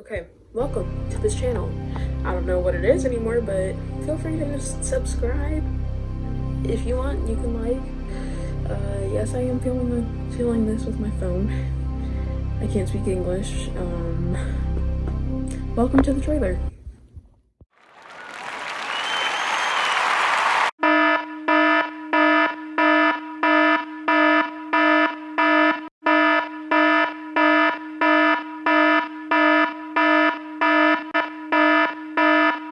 Okay, welcome to this channel. I don't know what it is anymore, but feel free to just subscribe. If you want, you can like. Uh, yes, I am feeling feeling this with my phone. I can't speak English. Um, welcome to the trailer.